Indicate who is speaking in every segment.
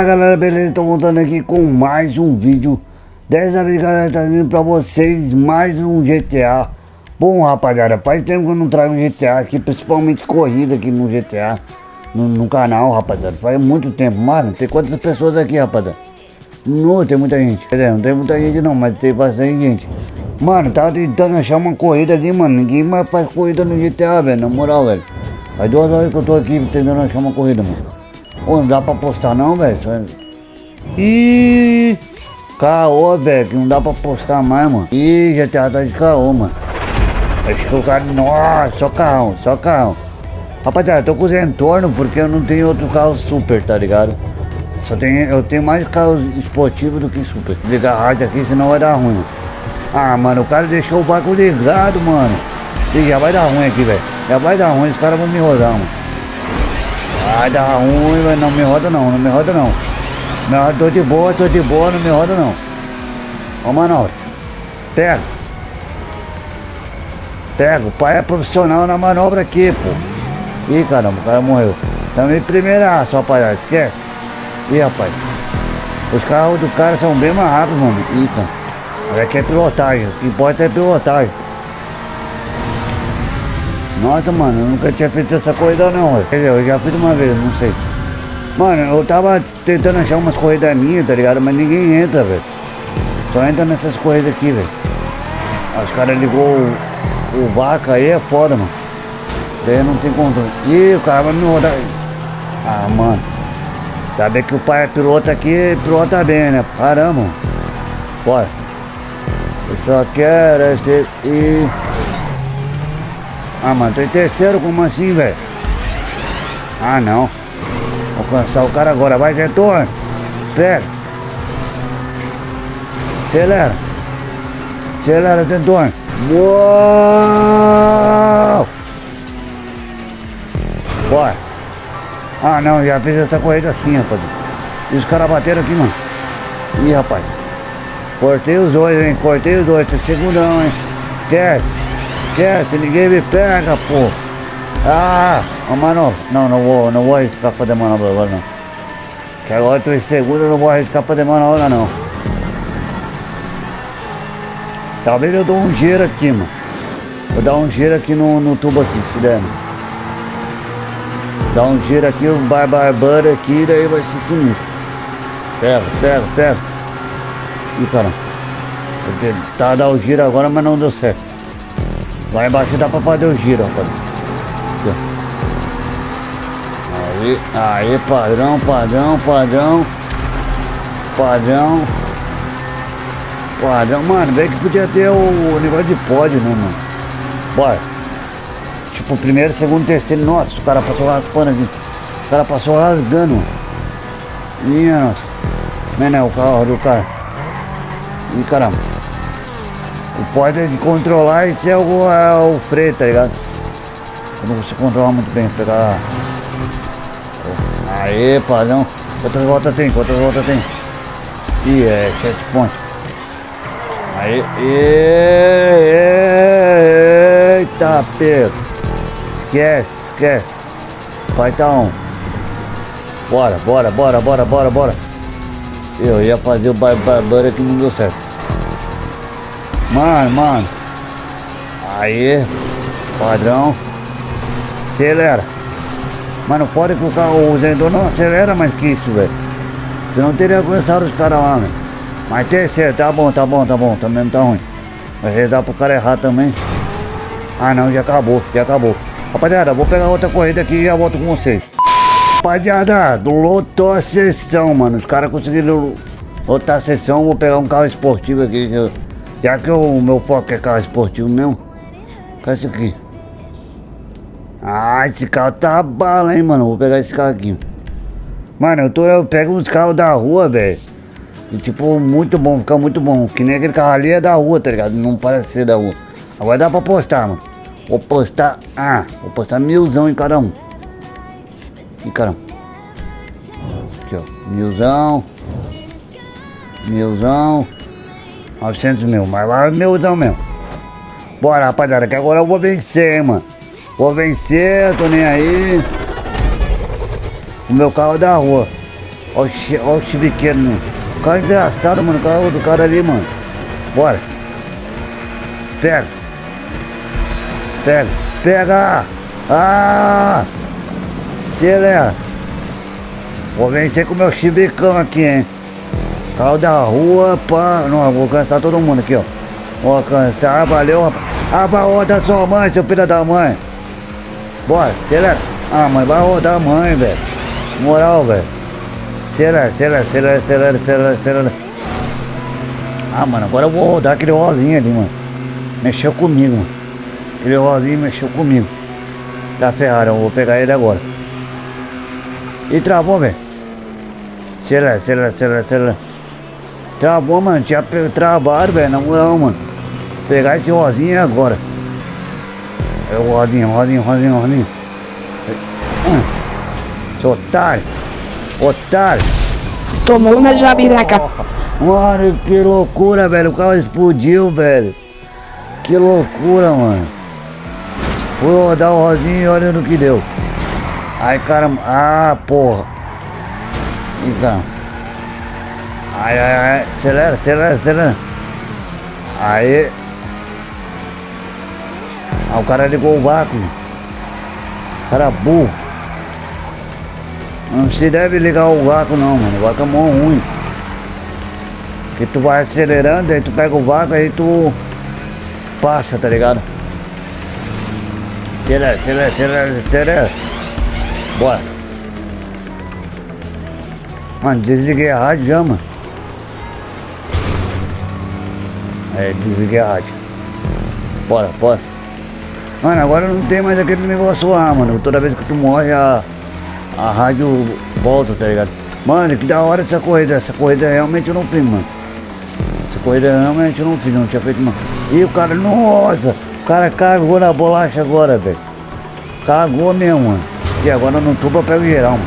Speaker 1: Fala galera, beleza? Tô voltando aqui com mais um vídeo. Dessa vez galera, vindo pra vocês mais um GTA Bom rapaziada, faz tempo que eu não trago GTA aqui Principalmente corrida aqui no GTA No, no canal rapaziada, faz muito tempo Mano, tem quantas pessoas aqui rapaziada? Não, tem muita gente. Quer dizer, não tem muita gente não, mas tem bastante gente. Mano, tava tentando achar uma corrida ali, mano. Ninguém mais faz corrida no GTA, velho, na moral, velho. Faz duas horas que eu tô aqui tentando achar uma corrida, mano Não dá pra postar não, velho. Ih, caô, velho, não dá pra postar mais, mano. Ih, GTA tá de caô, mano. Acho que o cara. Nossa, só carrão, só carrão. Rapaziada, tô com os entornos porque eu não tenho outro carro super, tá ligado? Só tenho, eu tenho mais carros esportivos do que super. Ligar a rádio aqui, senão vai dar ruim. Ah, mano, o cara deixou o barco ligado, mano. E já vai dar ruim aqui, velho. Já vai dar ruim, os caras vão me rodar, mano. Vai dar ruim, mas não me roda não, não me roda não. Não, tô de boa, tô de boa, não me roda não. Ô manobra. Pega. Pega, o pai é profissional na manobra aqui, pô. Ih, caramba, o cara morreu. Também primeira só palhaço, esquece. Ih, rapaz. Os carros do cara são bem mais rápidos, mano. Ih, cara. Aqui é pilotagem, o que importa é pilotagem. Nossa, mano, eu nunca tinha feito essa corrida não, velho. Quer dizer, eu já fiz uma vez, não sei. Mano, eu tava tentando achar umas corridas minhas, tá ligado? Mas ninguém entra, velho. Só entra nessas corridas aqui, velho. Os caras ligou o, o vaca aí, é foda, mano. Daí não tem controle. Ih, o cara vai me rodar. Ah, mano. Saber que o pai é piloto aqui, pilota bem, né? Caramba. Bora. Eu só quero é ser... E... Ah, mano, tô em terceiro, como assim, velho? Ah, não. Alcançar o cara agora. Vai, Gentor. Pega. Acelera. Acelera, Gentor. Uou! Bora. Ah, não, já fiz essa corrida assim, rapaz. E os caras bateram aqui, mano. Ih, rapaz. Cortei os dois, hein? Cortei os dois. Tô segurão, hein? Quer? Esquece, ninguém me pega, pô. Ah, a manobra. Não, não vou, não vou arriscar fazer manobra agora não. Que agora eu tô inseguro, não vou arriscar fazer manobra não. Talvez eu dou um giro aqui, mano. Vou dar um giro aqui no, no tubo aqui, se der. Dá um giro aqui, um barbarbara aqui, daí vai ser sinistro. Pega, pega, pega. Ih, caramba. Tá dar o giro agora, mas não deu certo. Lá embaixo dá pra fazer o giro, rapaz. Aí, aí, padrão, padrão, padrão. Padrão. Padrão. Mano, bem que podia ter o, negócio de pódio, né, mano? Bora. Tipo, primeiro, segundo, terceiro. Nossa, o cara passou raspando aqui. O cara passou rasgando. Minha nossa. Não é, o carro do cara. Ih, caramba. O pode é de controlar e ser o, é o freio, tá ligado? Quando você controla muito bem, pegar. Aê, padrão. Quantas voltas tem? Quantas voltas tem? Ih, é 7 pontos. Aí, eita, Pedro. Esquece, esquece. Vai tá um. Bora, bora, bora, bora, bora, bora. Eu ia fazer o barbara que não deu certo. Mano, mano. Aí, padrão. Acelera. Mas não pode que o carro, Zendor não acelera mais que isso, velho. Senão teria alcançado os caras lá, velho. Mas terceiro, tá bom, tá bom, tá bom, também não tá ruim. Mas dá pro cara errar também. Ah não, já acabou, já acabou. Rapaziada, vou pegar outra corrida aqui e já volto com vocês. Rapaziada, lotou a sessão, mano. Os caras conseguiram lotar a sessão. Vou pegar um carro esportivo aqui. Que eu... Já que o meu foco é carro esportivo mesmo. Cadê esse aqui? Ah, esse carro tá bala, hein, mano. Vou pegar esse carro aqui. Mano, eu, tô, eu pego uns carros da rua, velho. Tipo, muito bom, fica muito bom. Que nem aquele carro ali é da rua, tá ligado? Não parece ser da rua. Agora dá pra postar, mano. Vou postar. Ah, vou postar milzão em cada um. Ih, caramba. Aqui, ó. Milzão. Milzão. 900 mil, mas lá é meuzão mesmo. Bora, rapaziada, que agora eu vou vencer, hein, mano. Vou vencer, tô nem aí. O meu carro é da rua. Olha o chibiqueiro, né? O cara é engraçado, mano. O carro do cara ali, mano. Bora. Pega. Pega. Pega. Ah! Acelera. Vou vencer com o meu chibicão aqui, hein? Carro da rua, pá. Não, vou cansar todo mundo aqui, ó. Vou alcançar, valeu, rapaz. Ah, vai rodar sua mãe, seu filho da mãe. Bora, acelera. Ah, mãe, vai rodar a mãe, velho. Moral, velho. Acelera, acelera, acelera, acelera, acelera, acelera. Ah, mano, agora eu vou rodar aquele rosinho ali, mano. Mexeu comigo, mano. Aquele rosinho mexeu comigo. Tá ferrado, eu vou pegar ele agora. E travou, velho. Acelera, acelera, acelera, acelera. Travou, mano. Tinha travado, velho. Na moral, mano. Pegar esse rosinho agora. É o rosinho, rosinho, rosinho, rosinho. Hum. Seu otário. Otário.
Speaker 2: Tomou uma jabiraca.
Speaker 1: Mano, que loucura, velho. O carro explodiu, velho. Que loucura, mano. Fui rodar o rosinho e olha no que deu. Ai, caramba. Ah, porra. Então. Ai, ai, ai. Acelera, acelera, acelera. Aí. Ah, o cara ligou o vácuo. Cara burro. Não se deve ligar o vácuo não, mano. O vácuo é mó ruim. Que tu vai acelerando, aí tu pega o vácuo, aí tu passa, tá ligado? Acelera, acelera, acelera, acelera. Bora. Mano, desliguei a rádio já, mano. É, desliguei a rádio. Bora, bora. Mano, agora não tem mais aquele negócio lá, mano. Toda vez que tu morre, a, a rádio volta, tá ligado? Mano, que da hora essa corrida. Essa corrida realmente eu não fiz, mano. Essa corrida realmente eu não fiz, não tinha feito, mano. E o cara, nossa, o cara cagou na bolacha agora, velho. Cagou mesmo, mano. E agora no tubo eu pego geral, mano.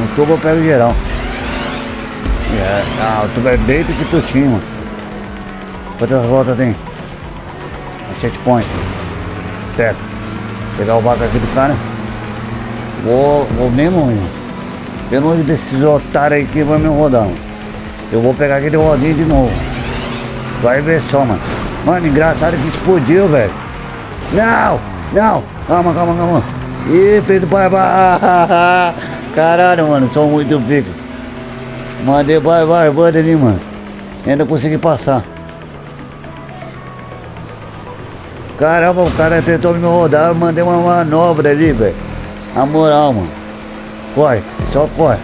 Speaker 1: No tubo eu pego geral. É, ah, tubo é bem que tu tinha, mano. Quantas voltas tem? A checkpoint. Certo. Pegar o vaca aqui do cara. Vou, vou mesmo, meu. Eu não desses otários aí que vai me rodar. Mano. Eu vou pegar aquele rodinho de novo. Vai ver só, mano. Mano, engraçado que explodiu, velho. Não, não. Calma, calma, calma. Ih, Pedro Pai. Caralho, mano, sou muito pico. Mandei vai, vai, banda ali, mano. Ainda consegui passar. Caramba, o cara tentou me rodar, eu mandei uma manobra ali, velho. Na moral, mano. Corre, só corre.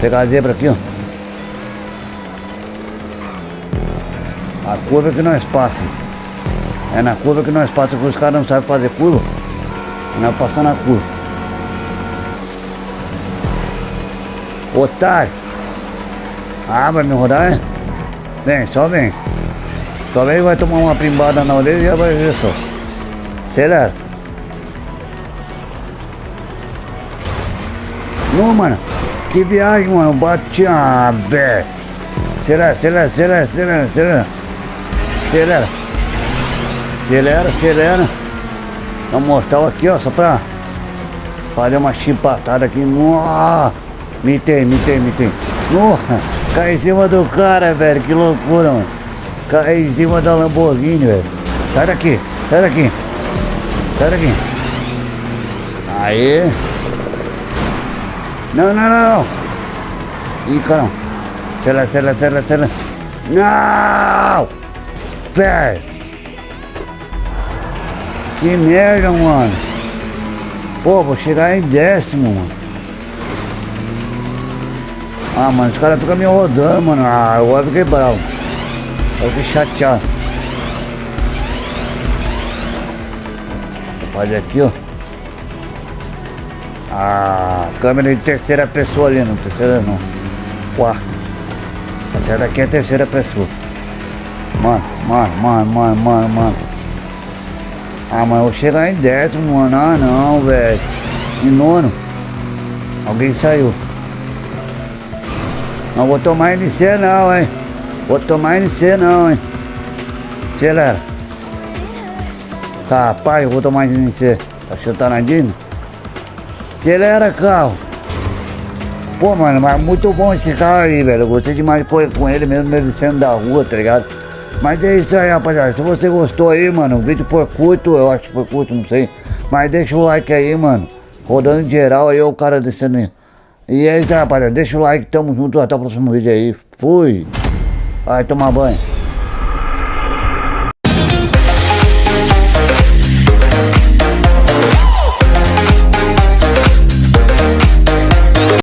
Speaker 1: Pegar a zebra aqui, ó. A curva que nós passamos. É na curva que nós passamos, porque os caras não sabem fazer curva. Nós passamos na curva. Otário. Ah, vai me rodar, é? Vem, só vem. Vem vai tomar uma primbada na orelha e já vai ver só. Acelera. Não, mano. Que viagem, mano. Bati a bé. Acelera, acelera, acelera, acelera, acelera. Acelera. Dá um mortal aqui, ó, só pra fazer uma chipatada aqui. Nossa. Mitei, mitei, mitei. Nossa, cai em cima do cara, velho. Que loucura, mano. Cai em cima da Lamborghini, velho. Sai daqui, sai daqui. Sai daqui. Aí. Não, não, não, não. Ih, caramba. Acelera, acelera, acelera, acelera. Não! Velho. Que merda, mano. Pô, vou chegar em décimo, mano. Ah, mano, os caras ficam me rodando, mano. Ah, eu fiquei bravo. Eu fiquei chateado. Olha aqui, ó. Ah, câmera de terceira pessoa ali, não terceira não. Quarta. Essa daqui é a terceira pessoa. Mano, mano, mano, mano, mano, mano. Ah, mas eu vou chegar em décimo, mano. Ah, não, velho. Em nono. Alguém saiu. Não vou tomar NC não, hein. Vou tomar NC não, hein. Acelera. Capaz, eu vou tomar NC. Tá chutando a Dina? Acelera, carro. Pô, mano, mas muito bom esse carro aí, velho. Eu gostei demais de correr com ele, mesmo ele sendo da rua, tá ligado? Mas é isso aí, rapaziada. Se você gostou aí, mano, o vídeo foi curto, eu acho que foi curto, não sei. Mas deixa o like aí, mano. Rodando geral aí, o cara descendo aí. E é isso aí, rapaziada. Deixa o like, tamo junto. Até o próximo vídeo aí. Fui. Vai tomar banho.